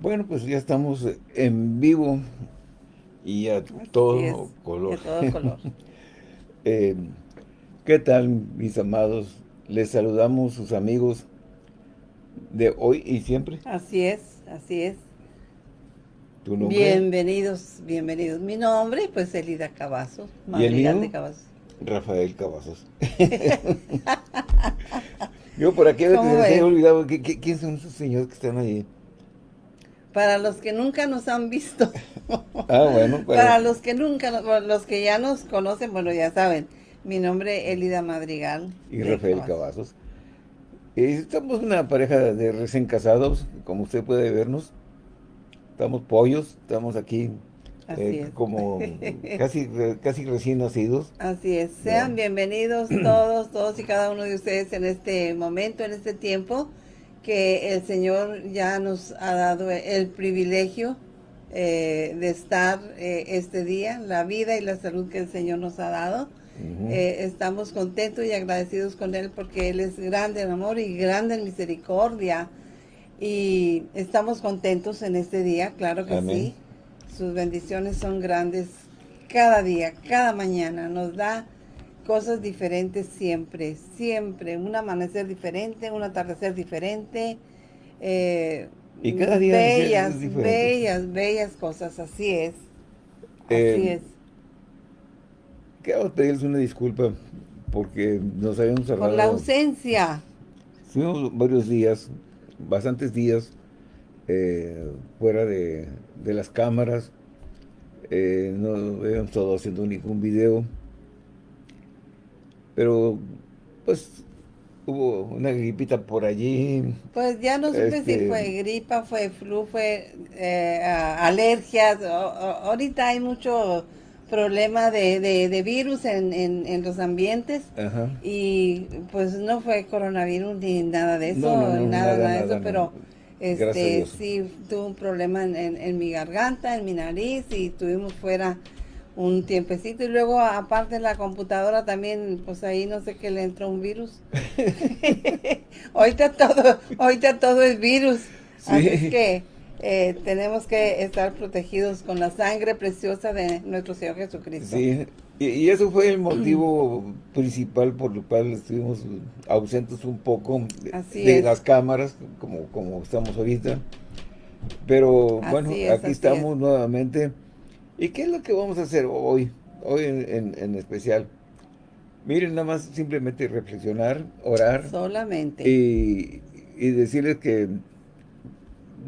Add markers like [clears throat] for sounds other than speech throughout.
Bueno, pues ya estamos en vivo y a todo color. A todo color. eh, ¿Qué tal, mis amados? Les saludamos sus amigos de hoy y siempre. Así es, así es. ¿Tu nombre? Bienvenidos, bienvenidos. Mi nombre, pues, Elida Cavazos. ¿Y el mío? de Cavazos. Rafael Cavazos. [laughs] [laughs] Yo por aquí he olvidado, ¿quién son esos señores que están ahí? Para los que nunca nos han visto. [laughs] ah, bueno. Para, los que nunca, los que ya nos conocen, bueno, ya saben. Mi nombre es Elida Madrigal. Y Rafael Cavazos. Estamos una pareja de recién casados, como usted puede vernos. Estamos pollos, estamos aquí eh, como [laughs] casi, casi recién nacidos. Así es. Sean bienvenidos todos, todos y cada uno de ustedes en este momento, en este tiempo que el Señor ya nos ha dado el privilegio eh, de estar eh, este día, la vida y la salud que el Señor nos ha dado. Eh, estamos contentos y agradecidos con Él porque Él es grande en amor y grande en misericordia. Y estamos contentos en este día, claro que sí. Sus bendiciones son grandes cada día, cada mañana. Nos da cosas diferentes siempre, siempre. Un amanecer diferente, un atardecer diferente. Eh, y cada día bellas, bellas, bellas cosas, así es. Así eh, es. Quiero pedirles una disculpa porque nos habíamos cerrado. Por la ausencia. Fuimos varios días, bastantes días, eh, fuera de, las cámaras. no habíamos estado haciendo ningún video pero pues hubo una gripita por allí. Pues ya no supe si este, fue gripa, fue flu, fue eh, alergias. ahorita hay mucho problema de, de, virus en, en, los ambientes y pues no fue coronavirus ni nada de eso, nada, nada, de eso, pero este sí tuve un problema en, en mi garganta, en mi nariz y estuvimos fuera un tiempecito y luego aparte la computadora también, pues ahí no sé qué le entró un virus. [laughs] [laughs] ahorita todo, ahorita todo es virus. Así que eh, tenemos que estar protegidos con la sangre preciosa de nuestro Señor Jesucristo. Sí, y, eso fue el motivo [clears throat] principal por el cual estuvimos ausentes un poco de, las cámaras, como, como estamos ahorita. Pero bueno, aquí estamos nuevamente ¿Y qué es lo que vamos a hacer hoy? Hoy en, especial. Miren, nada más simplemente reflexionar, orar. Solamente. Y, decirles que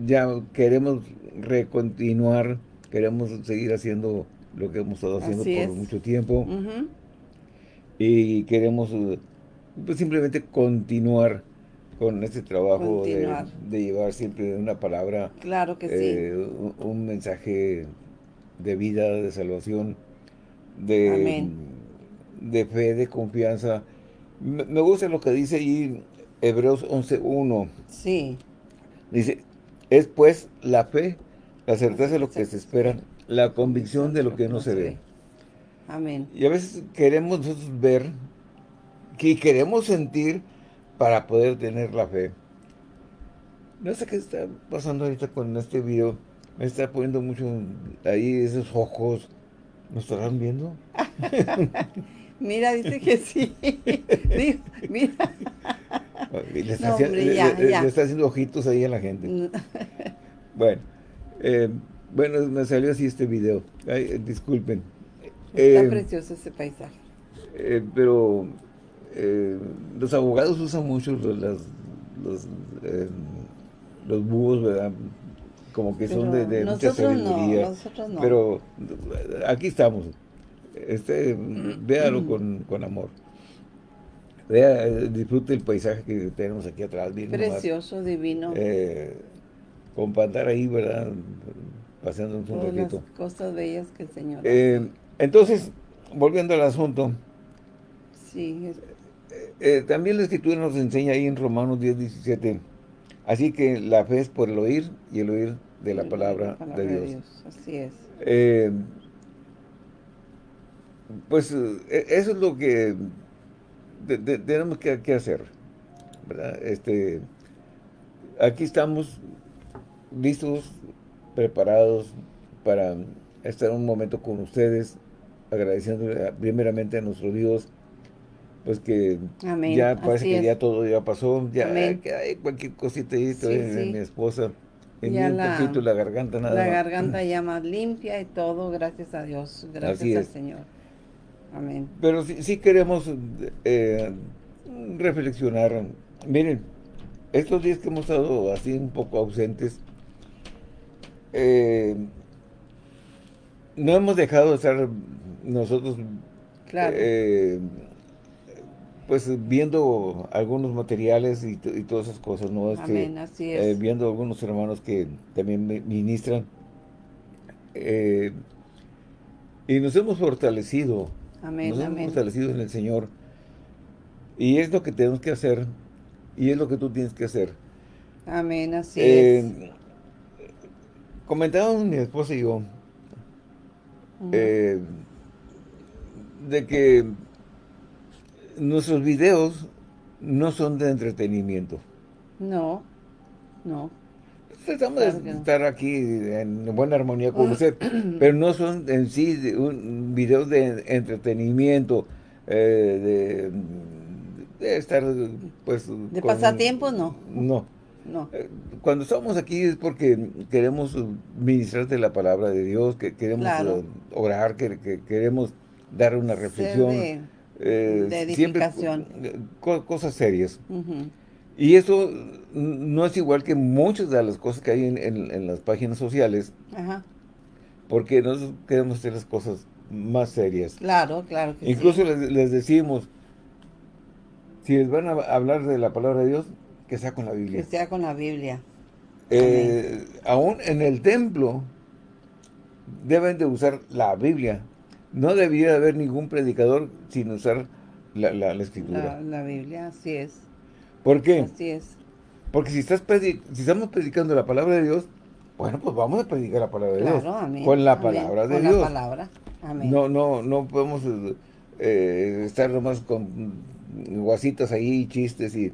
ya queremos recontinuar, queremos seguir haciendo lo que hemos estado haciendo por mucho tiempo. Y queremos pues, simplemente continuar con este trabajo de, llevar siempre una palabra. Claro que eh, un mensaje de vida, de salvación, de, de fe, de confianza. Me, gusta lo que dice ahí Hebreos 11.1. Sí. Dice, es pues la fe, la certeza de lo que se espera, la convicción de lo que no se ve. Amén. Y a veces queremos nosotros ver, que queremos sentir para poder tener la fe. No sé qué está pasando ahorita con este video me está poniendo mucho ahí esos ojos. ¿Nos estarán viendo? [laughs] mira, dice que sí. [laughs] mira. Le está, haciendo ojitos ahí a la gente. bueno, eh, bueno, me salió así este video. disculpen. Está eh, precioso ese paisaje. Eh, pero los abogados usan mucho los, los, los búhos, ¿verdad? Como que son de, mucha sabiduría. Pero aquí estamos. Este, véalo con, amor. Vea, disfrute el paisaje que tenemos aquí atrás. Precioso, divino. Eh, con pantar ahí, ¿verdad? Paseando un ratito. las cosas bellas que el Señor eh, Entonces, volviendo al asunto. Sí. Eh, también la Escritura nos enseña ahí en Romanos 10, 17. Así que la fe es por el oír y el oír de la palabra, de, Dios. Así es. Eh, pues e, eso es lo que tenemos que, hacer. Este, aquí estamos listos, preparados para estar un momento con ustedes, agradeciendo primeramente a nuestro Dios, pues que ya parece que ya todo ya pasó, ya que hay cualquier cosita ahí, mi esposa, un poquito la garganta nada La garganta ya [laughs] más limpia y todo, gracias a Dios, gracias al Señor. Amén. Pero sí, queremos eh, reflexionar. Miren, estos días que hemos estado así un poco ausentes, eh, no hemos dejado de estar nosotros eh, pues viendo algunos materiales y, todas esas cosas, ¿no? Este, así es. Eh, viendo algunos hermanos que también ministran. Eh, y nos hemos fortalecido. Amén, nos hemos fortalecido en el Señor. Y es lo que tenemos que hacer. Y es lo que tú tienes que hacer. Amén, así es. Comentábamos mi esposa y yo eh, de que nuestros videos no son de entretenimiento. No, no. Tratamos de estar aquí en buena armonía con usted, [clears throat] pero no son en sí un, videos de entretenimiento, eh, de, estar, pues... De pasatiempo, no. No. No. Eh, cuando estamos aquí es porque queremos ministrarte la palabra de Dios, que queremos eh, orar, que, queremos dar una reflexión. De, eh, edificación. cosas serias. Y eso no es igual que muchas de las cosas que hay en, las páginas sociales. Porque nosotros queremos hacer las cosas más serias. Claro, claro. Incluso les, les decimos, si les van a hablar de la palabra de Dios, que sea con la Biblia. Que sea con la Biblia. Eh, aún en el templo deben de usar la Biblia. No debiera haber ningún predicador sin usar la, la, escritura. La, Biblia, así es. ¿Por qué? Así es. Porque si, estás si estamos predicando la palabra de Dios, bueno, pues vamos a predicar la palabra de Dios. Con la palabra de Dios. Con la palabra. Amén. No, no, no podemos eh, estar nomás con guasitas ahí, chistes y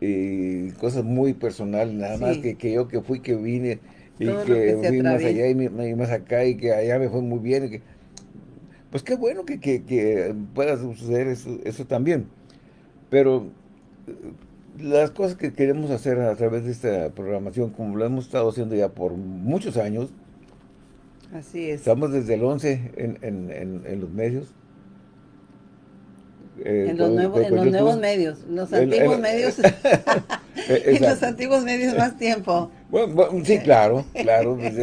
y cosas muy personales, nada más que, que, yo que fui, que vine y que, fui más allá y, más acá y que allá me fue muy bien. que, pues qué bueno que, que, pueda suceder eso, eso también. Pero eh, las cosas que queremos hacer a través de esta programación, como lo hemos estado haciendo ya por muchos años, Así es. Estamos desde el 11 en, en, en los medios. Eh, en los, nuevos, en los nuevos medios, los antiguos medios, [laughs] [laughs] en los antiguos medios más tiempo. Bueno, sí, claro, claro, pues,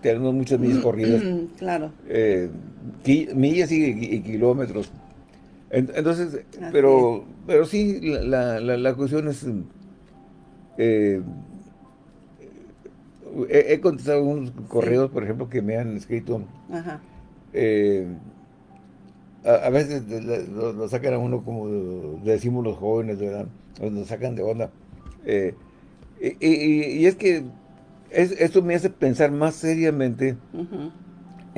tenemos muchas millas corridas. claro. Eh, millas y, kilómetros. Entonces, pero pero sí, la, la, la cuestión es... Eh, he, contestado unos correos, por ejemplo, que me han escrito. Ajá. Eh, a, veces lo, sacan a uno como decimos los jóvenes, ¿verdad? Nos sacan de onda. Eh, y, es que esto me hace pensar más seriamente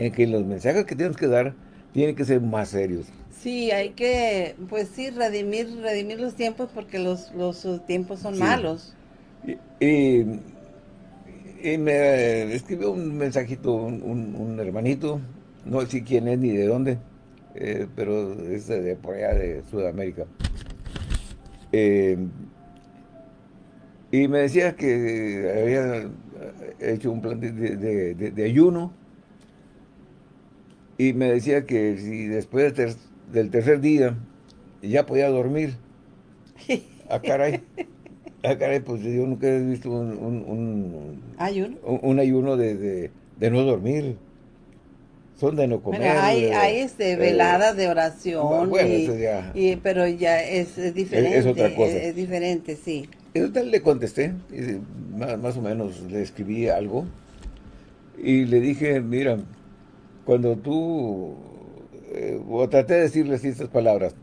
en que los mensajes que tenemos que dar tienen que ser más serios. Sí, hay que, pues sí, redimir, redimir los tiempos porque los, los tiempos son malos. Y, me escribió un mensajito un, un hermanito, no sé quién es ni de dónde, eh, pero es de, por allá de Sudamérica. Eh, y me decía que había hecho un plan de, ayuno y me decía que si después del tercer día ya podía dormir. a ah, caray. a ah, caray, pues yo nunca he visto un, ¿Ayuno? un, ayuno de, de no dormir son de no comer. hay, hay este, veladas de oración, y, pero ya es, diferente. Es, otra cosa. Es, diferente, sí. Entonces le contesté, más, o menos le escribí algo, y le dije, mira, cuando tú, eh, o traté de decirles estas palabras,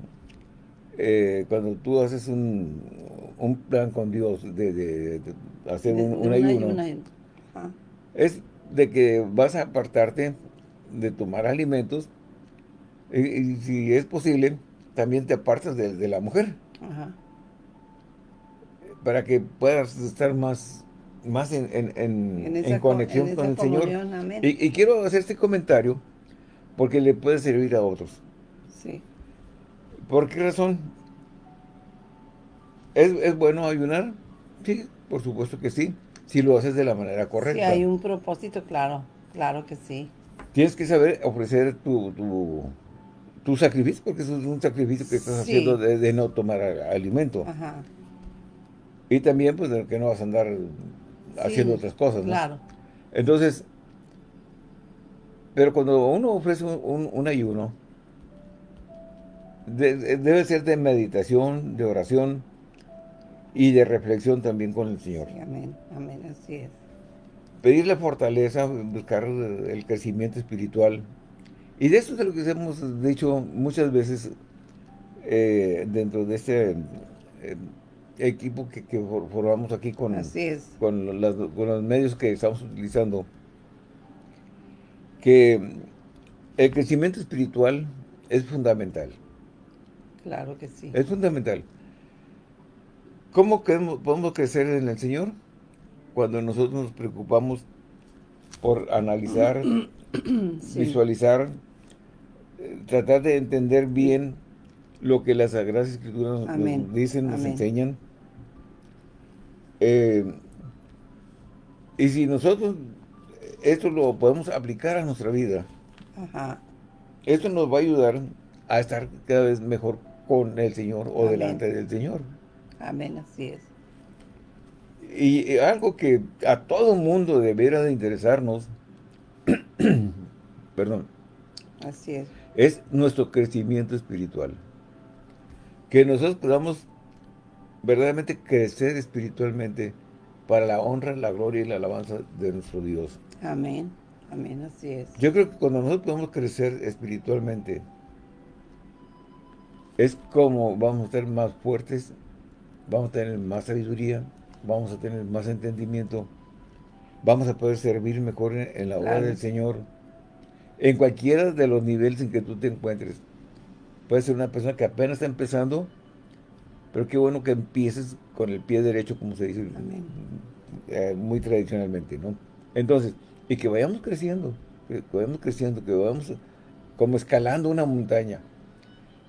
eh, cuando tú haces un, un, plan con Dios de, hacer un, ayuno, es de que vas a apartarte de tomar alimentos y, si es posible, también te apartas de, la mujer. Para que puedas estar más, más en, en, conexión con el Señor. Y, y, quiero hacer este comentario porque le puede servir a otros. Sí. ¿Por qué razón? ¿Es, bueno ayunar? Sí, por supuesto que sí. Si lo haces de la manera correcta. Si hay un propósito, claro. Claro que sí. Tienes que saber ofrecer tu, tu, sacrificio, porque eso es un sacrificio que estás haciendo de, no tomar alimento. Ajá. Y también, pues, de que no vas a andar haciendo otras cosas, ¿no? Claro. Entonces, pero cuando uno ofrece un ayuno, debe ser de meditación, de oración y de reflexión también con el Señor. amén, amén, así es. Pedirle fortaleza, buscar el crecimiento espiritual. Y de eso es de lo que hemos dicho muchas veces eh, dentro de este eh, equipo que, formamos aquí con, Con, con los medios que estamos utilizando. Que el crecimiento espiritual es fundamental. Claro que sí. Es fundamental. ¿Cómo podemos crecer en el Señor? Cuando nosotros nos preocupamos por analizar, [clears throat] visualizar, eh, tratar de entender bien lo que las Sagradas Escrituras nos dicen, nos enseñan. Eh, y si nosotros esto lo podemos aplicar a nuestra vida, esto nos va a ayudar a estar cada vez mejor con el Señor o delante del Señor. Amén, así es. Y algo que a todo mundo deberá de interesarnos, [clears throat] perdón, así es. es nuestro crecimiento espiritual. Que nosotros podamos verdaderamente crecer espiritualmente para la honra, la gloria y la alabanza de nuestro Dios. Amén, amén, así es. Yo creo que cuando nosotros podemos crecer espiritualmente, es como vamos a ser más fuertes, vamos a tener más sabiduría, vamos a tener más entendimiento, vamos a poder servir mejor en, la obra del Señor, en cualquiera de los niveles en que tú te encuentres. Puede ser una persona que apenas está empezando, pero qué bueno que empieces con el pie derecho, como se dice eh, muy tradicionalmente, ¿no? Entonces, y que vayamos creciendo, que vayamos creciendo, que vayamos como escalando una montaña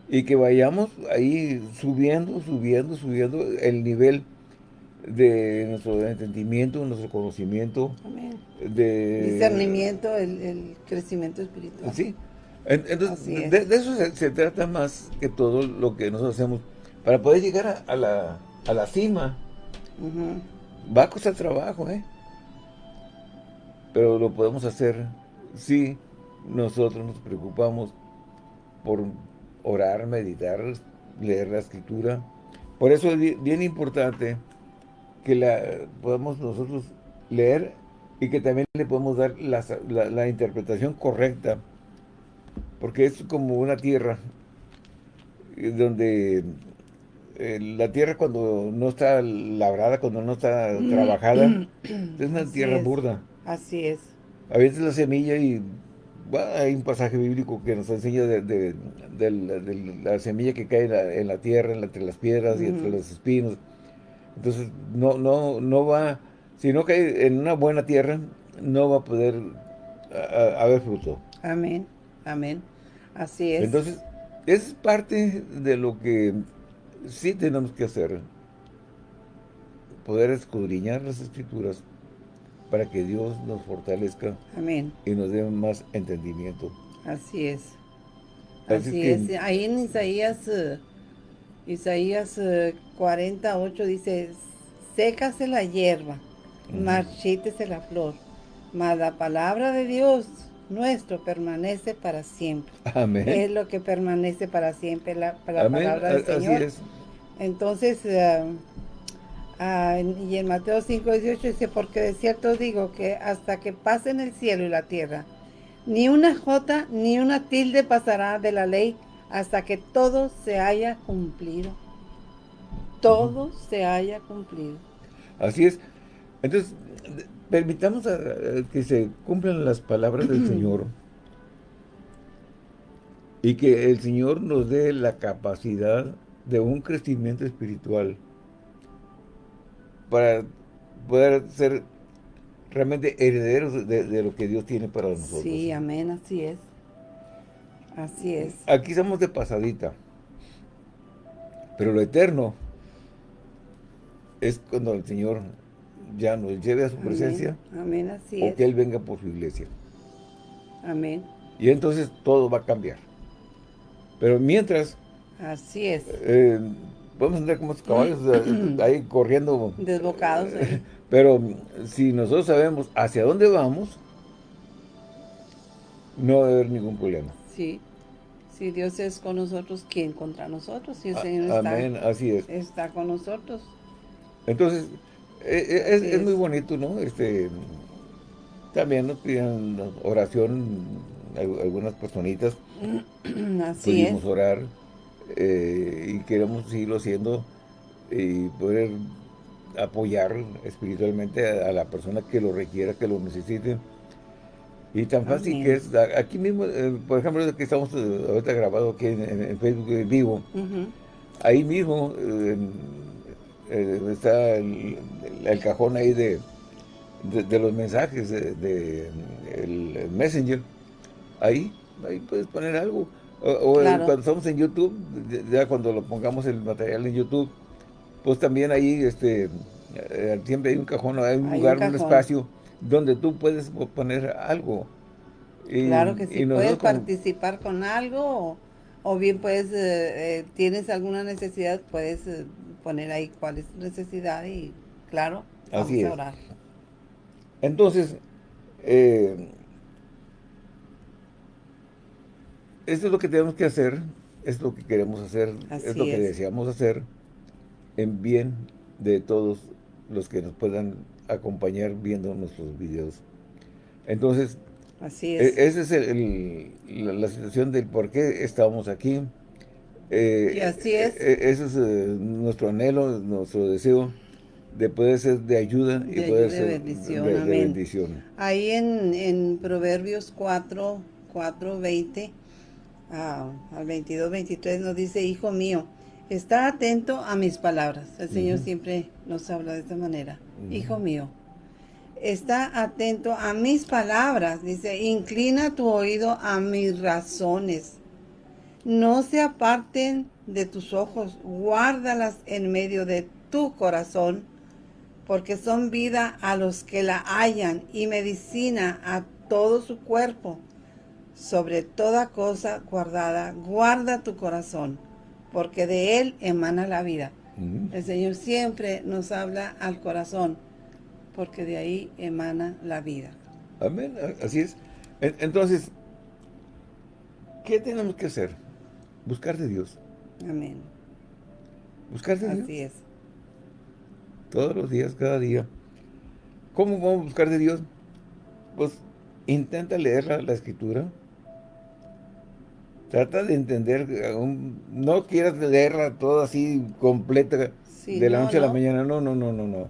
y que vayamos ahí subiendo, subiendo, subiendo el nivel de nuestro entendimiento, nuestro conocimiento. De, Discernimiento, el, crecimiento espiritual. Sí. Entonces, de, eso se, trata más que todo lo que nosotros hacemos. Para poder llegar a, la, a la, cima, va a costar trabajo, ¿eh? Pero lo podemos hacer si nosotros nos preocupamos por orar, meditar, leer la escritura. Por eso es bien importante que la podamos nosotros leer y que también le podemos dar la, interpretación correcta. Porque es como una tierra eh, donde eh, la tierra cuando no está labrada, cuando no está trabajada, es una tierra burda. Así es. A veces la semilla y hay un pasaje bíblico que nos enseña de, la semilla que cae en la, tierra, entre las piedras y entre los espinos. Entonces, no, no, no va, si no cae en una buena tierra, no va a poder haber fruto. Amén, amén. Así es. Entonces, es parte de lo que sí tenemos que hacer. Poder escudriñar las escrituras para que Dios nos fortalezca Amén. y nos dé más entendimiento. Así es. Así, es. Ahí en Isaías, uh, Isaías 48 uh, dice, sécase la hierba, marchítese la flor, mas la palabra de Dios nuestro permanece para siempre. Amén. Es lo que permanece para siempre, la, palabra del Señor. Así es. Entonces, uh, Ah, y en Mateo 5, 18 dice, porque de cierto digo que hasta que pasen el cielo y la tierra, ni una jota ni una tilde pasará de la ley hasta que todo se haya cumplido. Todo se haya cumplido. Así es. Entonces, permitamos que se cumplan las palabras del [clears throat] Señor y que el Señor nos dé la capacidad de un crecimiento espiritual para poder ser realmente herederos de, lo que Dios tiene para nosotros. Sí, amén, así es. Así es. Aquí somos de pasadita. Pero lo eterno es cuando el Señor ya nos lleve a su presencia. Amén, así o que Él venga por su iglesia. Amén. Y entonces todo va a cambiar. Pero mientras... Así es. Eh, podemos andar como caballos [clears throat] ahí corriendo. Desbocados. Eh. [laughs] Pero si nosotros sabemos hacia dónde vamos, no va a haber ningún problema. Sí. Si Dios es con nosotros, ¿quién contra nosotros? Si el Señor está, así es. está con nosotros. Entonces, es, es, muy bonito, ¿no? Este, también nos piden oración algunas personitas. [clears throat] Así Pudimos orar eh, y queremos seguirlo haciendo y poder apoyar espiritualmente a, la persona que lo requiera, que lo necesite. Y tan fácil que es, aquí mismo, eh, por ejemplo, que estamos eh, ahorita grabado aquí en, Facebook en vivo, ahí mismo está el, cajón ahí de, de, los mensajes de, el Messenger, ahí, ahí puedes poner algo. O, cuando estamos en YouTube, ya cuando lo pongamos el material en YouTube, pues también ahí este eh, siempre hay un cajón, hay un lugar, un, espacio donde tú puedes poner algo. claro que sí, puedes participar con algo o, bien puedes, eh, eh, tienes alguna necesidad, puedes poner ahí cuál es tu necesidad y claro, vamos a orar. Entonces, eh, esto es lo que tenemos que hacer, es lo que queremos hacer, es lo que deseamos hacer en bien de todos los que nos puedan acompañar viendo nuestros videos. Entonces, Así e, es. esa es la, situación del por qué estamos aquí. Eh, y así es. E, e, ese es eh, nuestro anhelo, nuestro deseo de poder ser de ayuda y poder ser bendición, de, bendición. Ahí en, en Proverbios 4, 4, 20 al 22, 23 nos dice, hijo mío, está atento a mis palabras. El Señor siempre nos habla de esta manera. Hijo mío, está atento a mis palabras. Dice, inclina tu oído a mis razones. No se aparten de tus ojos, guárdalas en medio de tu corazón, porque son vida a los que la hallan y medicina a todo su cuerpo sobre toda cosa guardada, guarda tu corazón, porque de él emana la vida. El Señor siempre nos habla al corazón, porque de ahí emana la vida. Amén, así es. Entonces, ¿qué tenemos que hacer? Buscar de Dios. Amén. Buscar de Dios. Así es. Todos los días, cada día. ¿Cómo vamos a buscar de Dios? Pues intenta leer la Escritura Trata de entender, no quieras leerla toda así completa de la noche a la mañana, no, no, no, no, no. un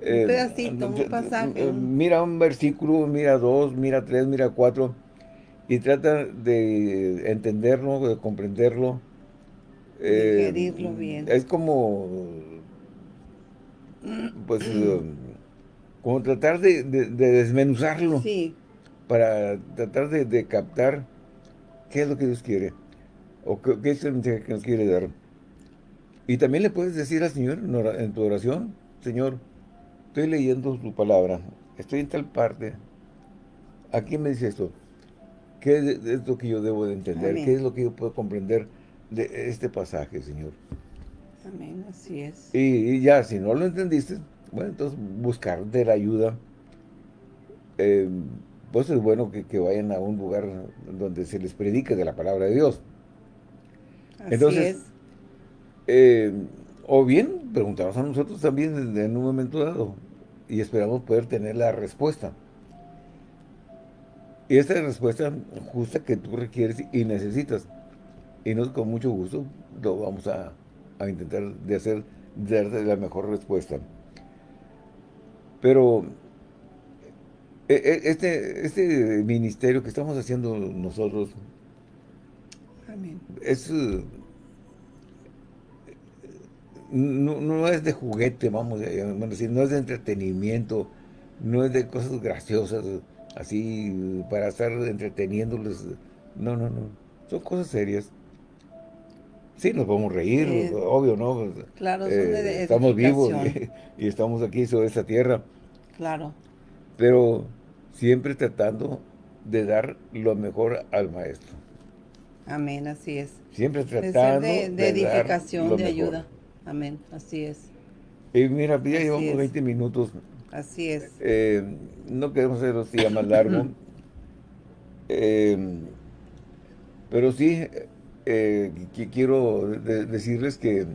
eh, pedacito, un pasaje. Eh, mira un versículo, mira dos, mira tres, mira cuatro, y trata de entenderlo, de comprenderlo. Eh, bien. Es como, pues, [clears throat] como tratar de, desmenuzarlo. Sí. Para tratar de captar qué es lo que Dios quiere, o qué, es el mensaje que nos quiere dar. Y también le puedes decir al Señor en tu oración, Señor, estoy leyendo tu palabra, estoy en tal parte, ¿a quién me dice esto? ¿Qué es, lo que yo debo de entender? ¿Qué es lo que yo puedo comprender de este pasaje, Señor? Amén, así es. Y, ya, si no lo entendiste, bueno, entonces buscar de la ayuda. Eh, pues es bueno que, vayan a un lugar donde se les predique de la palabra de Dios. Así Entonces, es. Eh, o bien preguntamos a nosotros también en un momento dado y esperamos poder tener la respuesta. Y esta respuesta justa que tú requieres y necesitas. Y nosotros con mucho gusto lo vamos a, intentar de hacer, de darte la mejor respuesta. Pero e, e, este, este ministerio que estamos haciendo nosotros es no, es de juguete, vamos a decir, no es de entretenimiento, no es de cosas graciosas, así para estar entreteniéndoles. No, no, no. Son cosas serias. Sí, nos podemos reír, obvio, ¿no? Claro, eh, estamos vivos [laughs] y, estamos aquí sobre esta tierra. Claro. Pero siempre tratando de dar lo mejor al maestro. Amén, así es. Siempre tratando de, de, edificación, de ayuda. Amén, así es. Y mira, ya llevamos 20 minutos. Así es. Eh, no queremos hacer los días más largos. [laughs] Eh, pero sí, eh, quiero decirles que,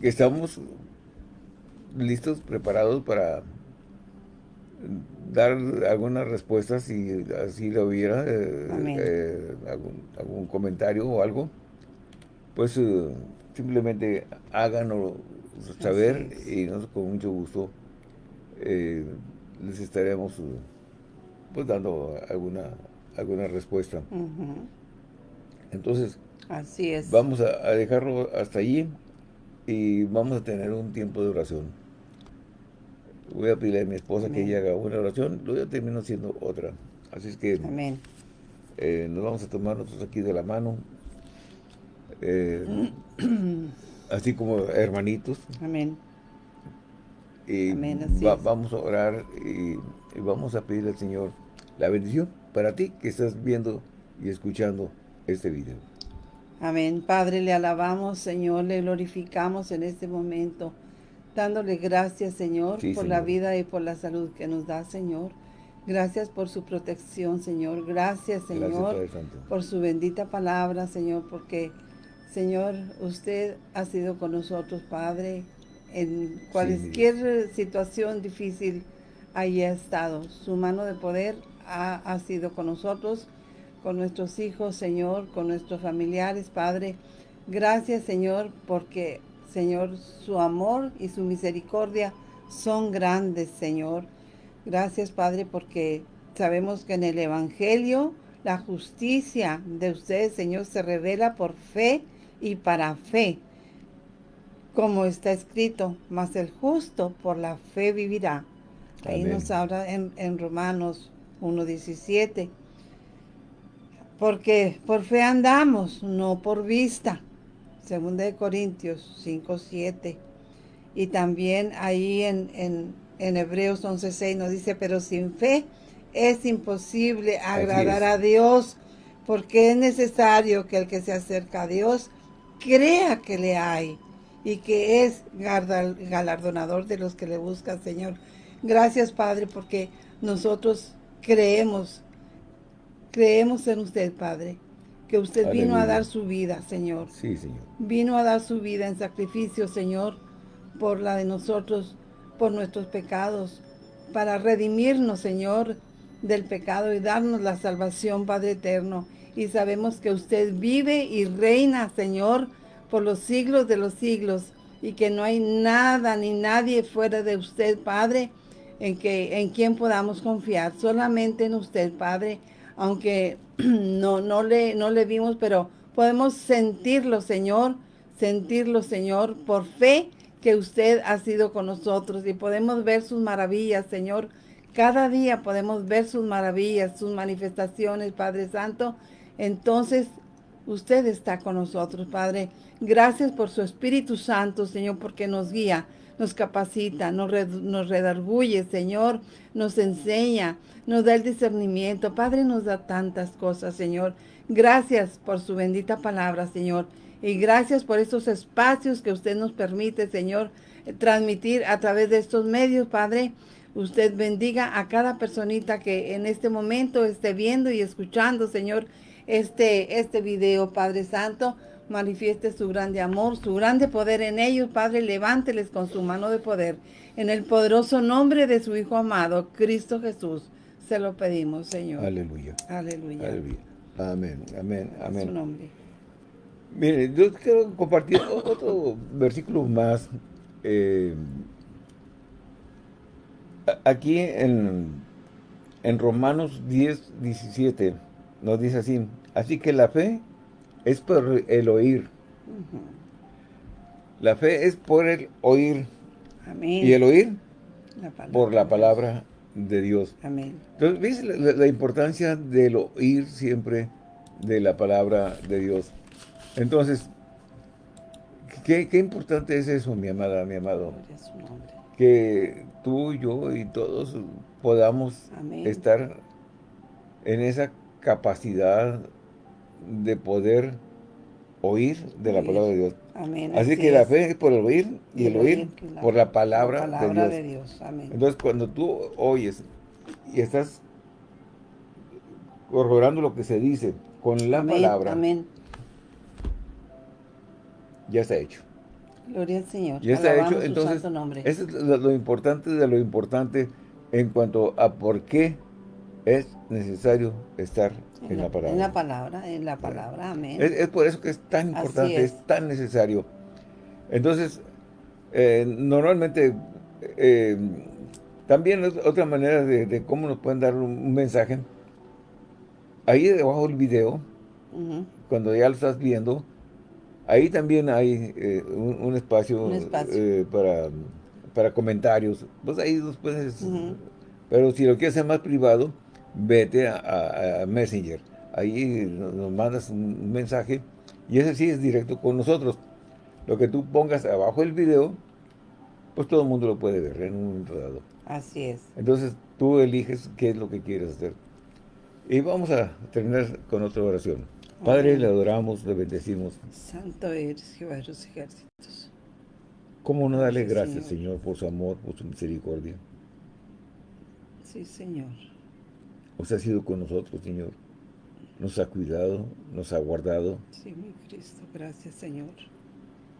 que estamos listos, preparados para dar algunas respuestas si así lo hubiera, algún, algún, comentario o algo, pues simplemente háganos saber y nosotros con mucho gusto eh, les estaremos pues dando alguna alguna respuesta. Entonces, Así es. vamos a, dejarlo hasta allí y vamos a tener un tiempo de oración. Voy a pedirle a mi esposa que ella haga una oración, luego yo termino haciendo otra. Así es que Amén. Eh, nos vamos a tomar nosotros aquí de la mano. Eh, [clears throat] así como hermanitos. Amén. Y vamos a orar y, vamos a pedirle al Señor la bendición para ti que estás viendo y escuchando este video. Amén. Padre, le alabamos, Señor, le glorificamos en este momento, dándole gracias, Señor, por la vida y por la salud que nos da, Señor. Gracias por su protección, Señor. Gracias, Señor, por su bendita palabra, Señor, porque Señor, usted ha sido con nosotros, Padre, en cualquier situación difícil haya estado. Su mano de poder ha, sido con nosotros, con nuestros hijos, Señor, con nuestros familiares, Padre. Gracias, Señor, porque, Señor, su amor y su misericordia son grandes, Señor. Gracias, Padre, porque sabemos que en el Evangelio la justicia de ustedes, Señor, se revela por fe y para fe, como está escrito, mas el justo por la fe vivirá. Ahí nos habla en, en Romanos 1.17. Porque por fe andamos, no por vista. Segunda de Corintios 5.7. Y también ahí en, en, en Hebreos 11.6 nos dice, pero sin fe es imposible agradar a Dios, porque es necesario que el que se acerca a Dios crea que le hay y que es galardonador de los que le buscan, Señor. Gracias, Padre, porque nosotros creemos, creemos en usted, Padre, que usted vino a dar su vida, Señor. Sí, Señor. Vino a dar su vida en sacrificio, Señor, por la de nosotros, por nuestros pecados, para redimirnos, Señor, del pecado y darnos la salvación, Padre eterno y sabemos que usted vive y reina, Señor, por los siglos de los siglos y que no hay nada ni nadie fuera de usted, Padre, en, que, en quien podamos confiar, solamente en usted, Padre, aunque [clears throat] no, no, le, no le vimos, pero podemos sentirlo, Señor, sentirlo, Señor, por fe que usted ha sido con nosotros y podemos ver sus maravillas, Señor. Cada día podemos ver sus maravillas, sus manifestaciones, Padre Santo, entonces usted está con nosotros, Padre. Gracias por su Espíritu Santo, Señor, porque nos guía, nos capacita, nos, redarguye, Señor, nos enseña, nos da el discernimiento. Padre, nos da tantas cosas, Señor. Gracias por su bendita palabra, Señor. Y gracias por estos espacios que usted nos permite, Señor, transmitir a través de estos medios, Padre. Usted bendiga a cada personita que en este momento esté viendo y escuchando, Señor, este, este video, Padre Santo. Manifieste su grande amor, su grande poder en ellos, Padre. Levánteles con su mano de poder. En el poderoso nombre de su Hijo amado, Cristo Jesús, se lo pedimos, Señor. Aleluya. Aleluya. Amén, amén, amén. Su nombre. Mire, yo quiero compartir otro versículo más. Eh, aquí en, en Romanos 10, 17 nos dice así, así que la fe es por el oír. La fe es por el oír. Amén. Y el oír por la palabra de Dios. Amén. Entonces, ¿ves la, importancia del oír siempre de la palabra de Dios? Entonces, ¿qué, importante es eso, mi amada, mi amado? Que tú, yo y todos podamos estar en esa capacidad de poder oír de la palabra de Dios. Amén. Así, que la fe es por el oír y, el oír, por la palabra, de, Dios. Amén. Entonces, cuando tú oyes y estás corroborando lo que se dice con la palabra, Amén. ya está hecho. Gloria al Señor. Ya está hecho. Entonces, eso es lo importante de lo importante en cuanto a por qué es necesario estar en, la, palabra. En la palabra, en la palabra, amén. Es, por eso que es tan importante, es. tan necesario. Entonces, eh, normalmente, eh, también otra manera de, cómo nos pueden dar un, mensaje, ahí debajo del video, cuando ya lo estás viendo, ahí también hay eh, un, espacio, para, para comentarios. Pues ahí puedes... Pero si lo quieres hacer más privado, vete a, Messenger. Ahí nos mandas un mensaje y ese sí es directo con nosotros. Lo que tú pongas abajo del video, pues todo el mundo lo puede ver en un momento dado. Así es. Entonces tú eliges qué es lo que quieres hacer. Y vamos a terminar con otra oración. Padre, le adoramos, le bendecimos. Santo eres, Jehová de los ejércitos. ¿Cómo no darle gracias, Señor, por su amor, por su misericordia? Sí, Señor. Usted ha sido con nosotros, Señor. Nos ha cuidado, nos ha guardado. Sí, mi Cristo. Gracias, Señor.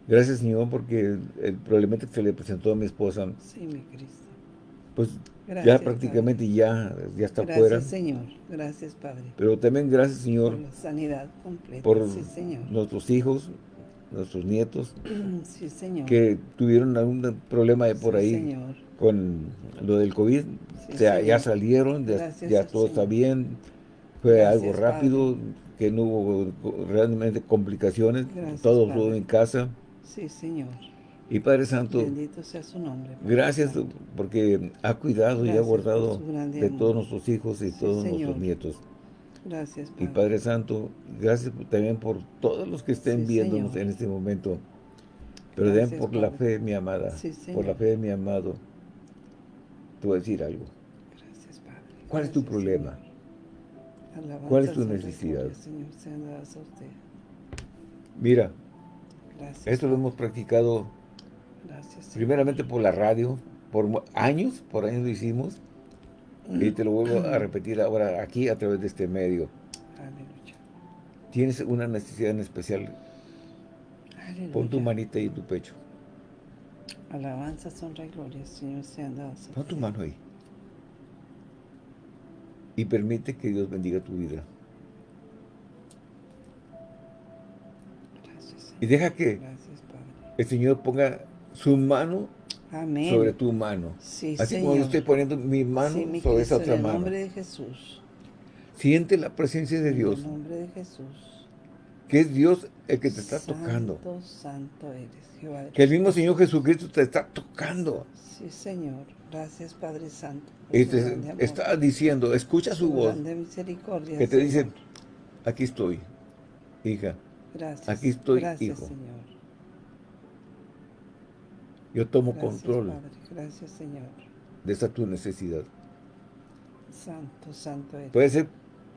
Gracias, Señor, porque el, problema que se le presentó a mi esposa... Sí, mi Cristo. Pues ya prácticamente ya, ya está gracias, fuera. Gracias, Señor. Gracias, Padre. Pero también gracias, Señor. Por la sanidad completa. Por sí, Señor. nuestros hijos, nuestros nietos. [clears throat] Sí, Señor. Que tuvieron algún problema de por ahí. Señor. Con lo del COVID ya salieron, ya, todo está bien, fue algo rápido, que no hubo realmente complicaciones, todo estuvo en casa. Sí, Señor. Y Padre Santo, Bendito sea su nombre. gracias porque ha cuidado y ha guardado de todos nuestros hijos y todos nuestros nietos. Gracias, Y Padre Santo, gracias también por todos los que estén viéndonos en este momento. Pero den por la fe, mi amada, por la fe de mi amado. Te voy a decir algo. ¿Cuál es tu problema? ¿Cuál es tu necesidad? Mira, esto lo hemos practicado primeramente por la radio, por años, por años lo hicimos, y te lo vuelvo a repetir ahora aquí a través de este medio. Tienes una necesidad en especial, pon tu manita ahí en tu pecho. Alabanza, honra y gloria, Señor, sean dadas. Pon tu mano ahí y permite que Dios bendiga tu vida. Gracias, y deja que el Señor ponga su mano sobre tu mano. Así como yo estoy poniendo mi mano sobre esa otra mano. En el nombre de Jesús. Siente la presencia de Dios. En el nombre de Jesús. Que es Dios el que te está tocando. Santo eres, Jehová. Que el mismo Señor Jesucristo te está tocando. Sí, Señor. Gracias, Padre Santo. Y te está diciendo, escucha su, voz. que te dice, aquí estoy, hija. Gracias. Aquí estoy, Gracias, hijo. Señor. Yo tomo Gracias, control. Padre. Gracias, Señor. De esa tu necesidad. Santo, santo eres. Puede ser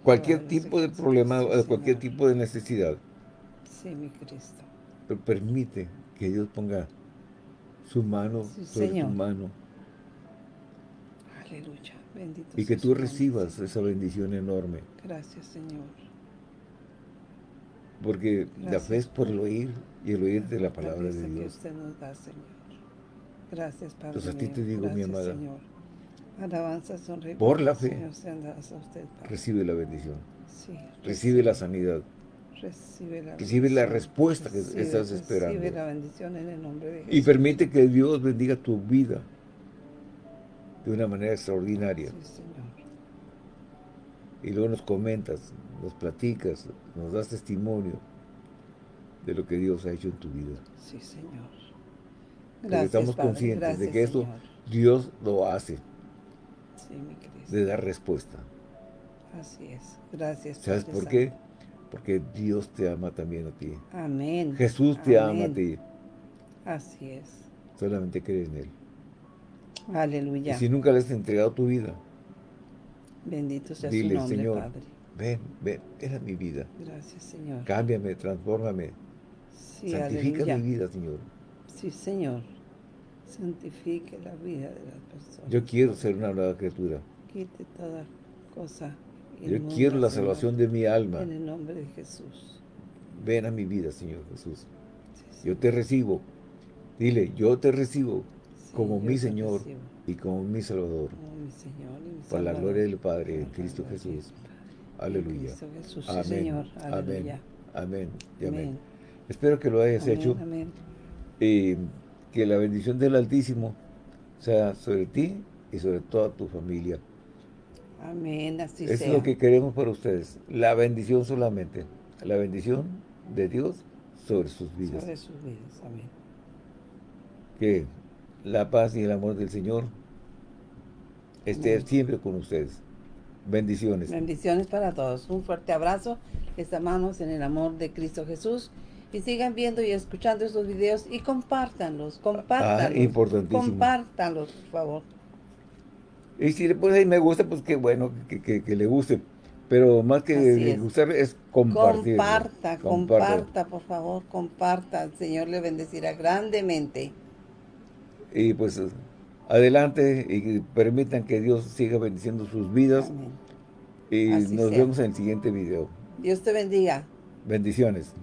cualquier tipo de problema, cualquier tipo de necesidad. Sí, mi Cristo. Pero permite que Dios ponga su mano sobre tu mano Aleluya. Bendito y que tú recibas esa bendición enorme. Gracias, Señor. Porque la fe es por el oír y el oír de la palabra de Dios. Que usted nos da, Señor. Gracias, Padre Entonces a ti te digo, mi amada, Señor. Alabanza, sonríe. Por la fe, Señor, usted, recibe la bendición. Sí, recibe la sanidad. Recibe la, recibe la respuesta que estás esperando. Recibe la bendición en el nombre de Jesús. Y permite que Dios bendiga tu vida de una manera extraordinaria. Sí, Señor. Y luego nos comentas, nos platicas, nos das testimonio de lo que Dios ha hecho en tu vida. Sí, Señor. estamos conscientes de que eso Dios lo hace. Sí, mi De dar respuesta. Así es. Gracias. ¿Sabes por qué? Porque Dios te ama también a ti. Amén. Jesús te ama a ti. Así es. Solamente cree en Él. Aleluya. Y si nunca le has entregado tu vida, bendito sea su nombre, Señor, Padre. ven, ven, era mi vida. Gracias, Señor. Cámbiame, transfórmame. Sí, Santifica mi vida, Señor. Sí, Señor. Santifique la vida de las personas. Yo quiero ser una nueva criatura. Quite toda cosa. Yo quiero la salvación de mi alma. En el nombre de Jesús. Ven a mi vida, Señor Jesús. Yo te recibo. Dile, yo te recibo como mi Señor y como mi Salvador. Como mi Señor y mi Por la gloria del Padre, en Cristo Jesús. Aleluya. Amén. Señor. Amén. Amén. amén. Espero que lo hayas hecho. Amén. Y que la bendición del Altísimo sea sobre ti y sobre toda tu familia. Amén, así Es lo que queremos para ustedes. La bendición solamente. La bendición de Dios sobre sus vidas. Sobre sus vidas, amén. Que la paz y el amor del Señor esté siempre con ustedes. Bendiciones. Bendiciones para todos. Un fuerte abrazo. Estamos en el amor de Cristo Jesús. Y sigan viendo y escuchando estos videos y compártanlos, compártanlos. Ah, importantísimo. Compártanlos, por favor. Y si le pones ahí me gusta, pues qué bueno que, le guste. Pero más que gustar es compartir. Comparta, comparta, por favor, comparta. El Señor le bendecirá grandemente. Y pues adelante y permitan que Dios siga bendiciendo sus vidas. Y nos vemos en el siguiente video. Dios te bendiga. Bendiciones.